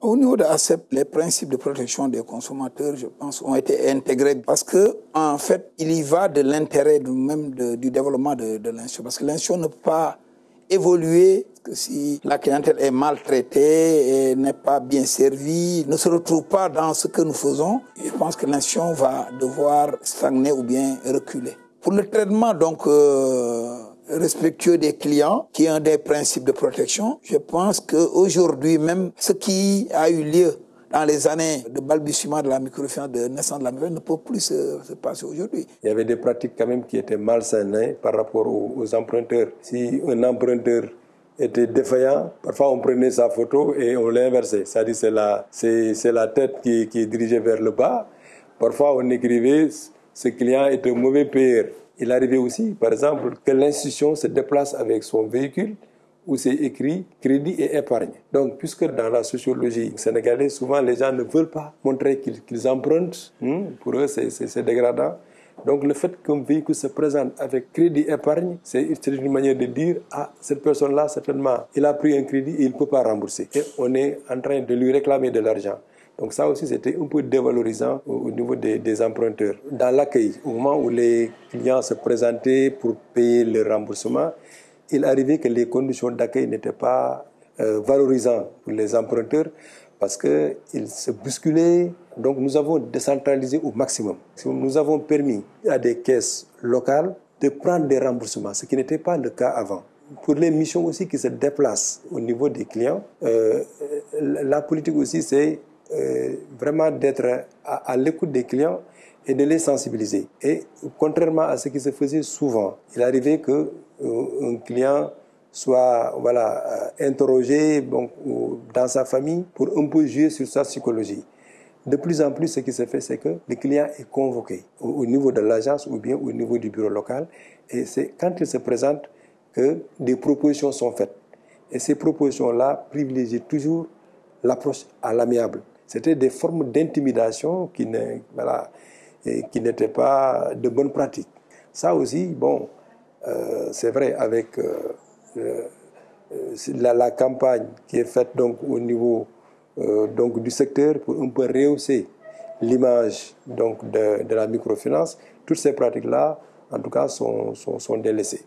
Au niveau de ACEP, les principes de protection des consommateurs, je pense, ont été intégrés parce que, en fait, il y va de l'intérêt même du développement de, de l'institution. Parce que l'institution ne peut pas évoluer si la clientèle est maltraitée n'est pas bien servie, ne se retrouve pas dans ce que nous faisons. Je pense que l'institution va devoir stagner ou bien reculer. Pour le traitement, donc, euh, respectueux des clients, qui est un des principes de protection. Je pense qu'aujourd'hui même, ce qui a eu lieu dans les années de balbutiement de la microfinance, de naissance de la microfinance, ne peut plus se, se passer aujourd'hui. Il y avait des pratiques quand même qui étaient malsaines hein, par rapport aux, emprunteurs. Si un emprunteur était défaillant, parfois on prenait sa photo et on l'inversait. C'est-à-dire c'est la, c'est, la tête qui, qui est dirigée vers le bas. Parfois on écrivait ce client est un mauvais payeur. Il arrivait aussi, par exemple, que l'institution se déplace avec son véhicule où c'est écrit crédit et épargne. Donc, puisque dans la sociologie sénégalaise, souvent les gens ne veulent pas montrer qu'ils qu empruntent, hmm, pour eux c'est dégradant. Donc, le fait qu'un véhicule se présente avec crédit épargne, c'est une manière de dire ah, cette personne-là, certainement, il a pris un crédit et il ne peut pas rembourser. Et on est en train de lui réclamer de l'argent. Donc ça aussi, c'était un peu dévalorisant au niveau des, emprunteurs. Dans l'accueil, au moment où les clients se présentaient pour payer le remboursement, il arrivait que les conditions d'accueil n'étaient pas euh, valorisantes pour les emprunteurs parce qu'ils se bousculaient. Donc nous avons décentralisé au maximum. Nous avons permis à des caisses locales de prendre des remboursements, ce qui n'était pas le cas avant pour les missions aussi qui se déplacent au niveau des clients, euh, la politique aussi, c'est euh, vraiment d'être à, l'écoute des clients et de les sensibiliser. Et contrairement à ce qui se faisait souvent, il arrivait que euh, un client soit voilà euh, interrogé dans sa famille pour un peu jouer sur sa psychologie. De plus en plus, ce qui se fait, c'est que le client est convoqué au niveau de l'agence ou bien au niveau du bureau local. Et c'est quand il se présente que des propositions sont faites. Et ces propositions-là privilégient toujours l'approche à l'amiable. C'était des formes d'intimidation qui ne, voilà, n'étaient pas de bonnes pratiques. Ça aussi, bon, euh, c'est vrai avec euh, euh, la, campagne qui est faite donc au niveau donc du secteur pour un peu rehausser l'image de, la microfinance. Toutes ces pratiques-là, en tout cas, sont, sont, sont délaissées.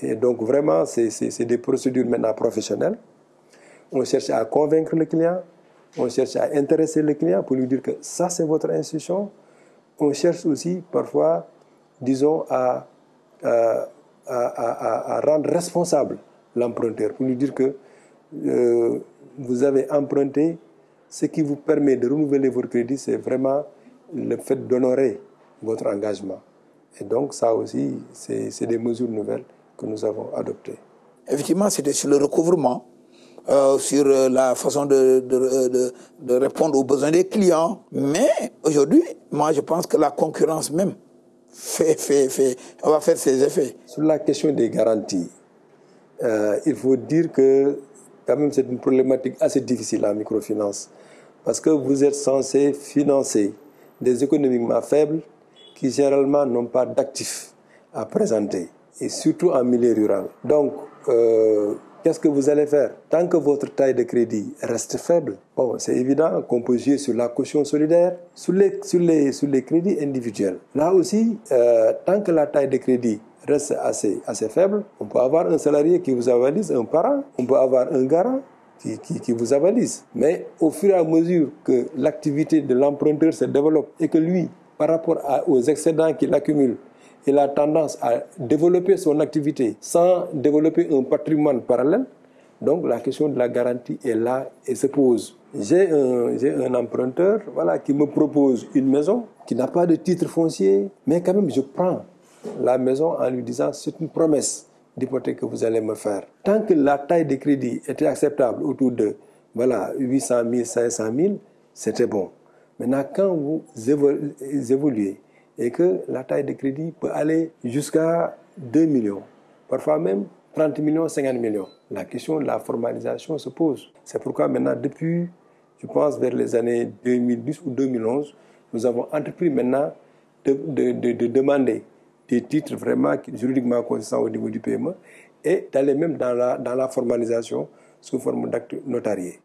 Et donc vraiment, c'est des procédures maintenant professionnelles. On cherche à convaincre le client, on cherche à intéresser le client pour lui dire que ça, c'est votre institution. On cherche aussi parfois, disons, à, rendre responsable l'emprunteur, pour lui dire que euh, vous avez emprunté, ce qui vous permet de renouveler votre crédit, c'est vraiment le fait d'honorer votre engagement. Et donc ça aussi, c'est des mesures nouvelles que nous avons adoptées. Effectivement, c'était sur le recouvrement. Euh, sur la façon de, de, de, de, répondre aux besoins des clients. Mais aujourd'hui, moi, je pense que la concurrence même fait, fait, fait, on va faire ses effets. Sur la question des garanties, euh, il faut dire que quand même c'est une problématique assez difficile en microfinance. Parce que vous êtes censé financer des économiquement faibles qui généralement n'ont pas d'actifs à présenter, et surtout en milieu rural. Donc, euh, qu'est-ce que vous allez faire? Tant que votre taille de crédit reste faible, bon, c'est évident qu'on peut jouer sur la caution solidaire, sur les, sur les, sur les crédits individuels. Là aussi, euh, tant que la taille de crédit reste assez, assez faible, on peut avoir un salarié qui vous avalise, un parent, on peut avoir un garant qui, qui, vous avalise. Mais au fur et à mesure que l'activité de l'emprunteur se développe et que lui, par rapport aux excédents qu'il accumule, il a tendance à développer son activité sans développer un patrimoine parallèle. Donc la question de la garantie est là et se pose. J'ai un, un emprunteur voilà, qui me propose une maison qui n'a pas de titre foncier, mais quand même je prends la maison en lui disant c'est une promesse d'hypothèque que vous allez me faire. Tant que la taille de crédit était acceptable autour de voilà, 800 000, 500 000, c'était bon. Maintenant, quand vous évoluez et que la taille de crédit peut aller jusqu'à 2 millions, parfois même 30 millions, 50 millions. La question de la formalisation se pose. C'est pourquoi maintenant, depuis, je pense, vers les années 2010 ou 2011, nous avons entrepris maintenant de, de, de, de demander des titres vraiment juridiquement consistants au niveau du PME et d'aller même dans la, dans la formalisation sous forme d'actes notariés.